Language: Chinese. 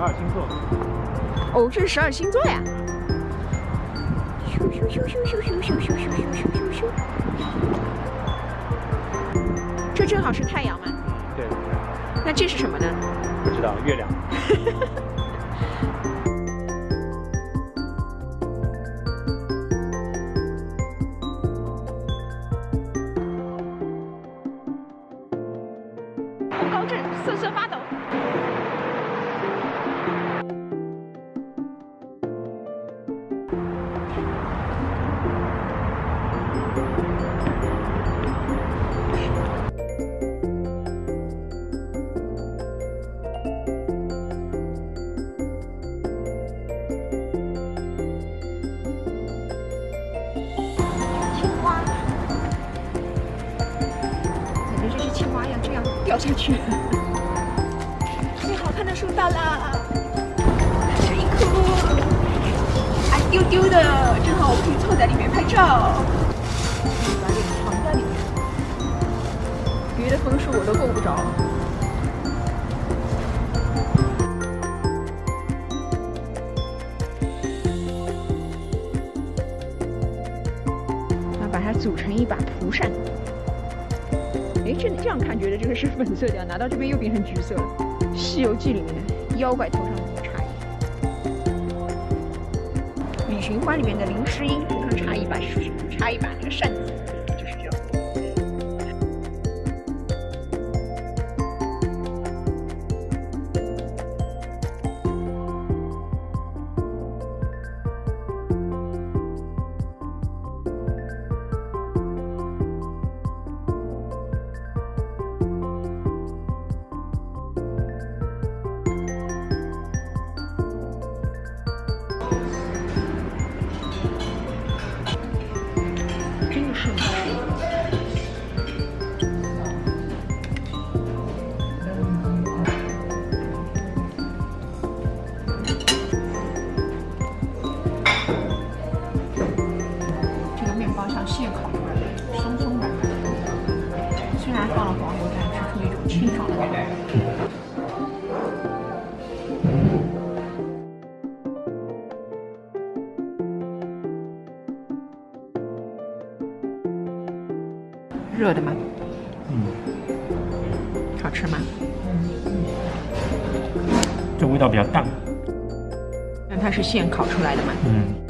二星座。哦，这是十二星座呀！咻咻咻咻咻咻咻咻咻咻咻咻！这正好是太阳吗？对。那这是什么呢？不知道，月亮。高震，瑟瑟发抖。青蛙呀，这样掉下去，最好看的树到了，这一棵，矮丢丢的，正好我可以凑在里面拍照。把脸藏在里面，别的枫树我都够不着。那把它组成一把蒲扇。哎，这这样看觉得这个是粉色调，拿到这边又变成橘色了。《西游记》里面的妖怪头上的插一，旅行花里面的林诗音头上插一把插一把那个扇子。的。虽然放了黄油，但吃出一种清爽的感觉。热的吗？嗯。好吃吗？这味道比较淡。但它是现烤出来的吗？嗯。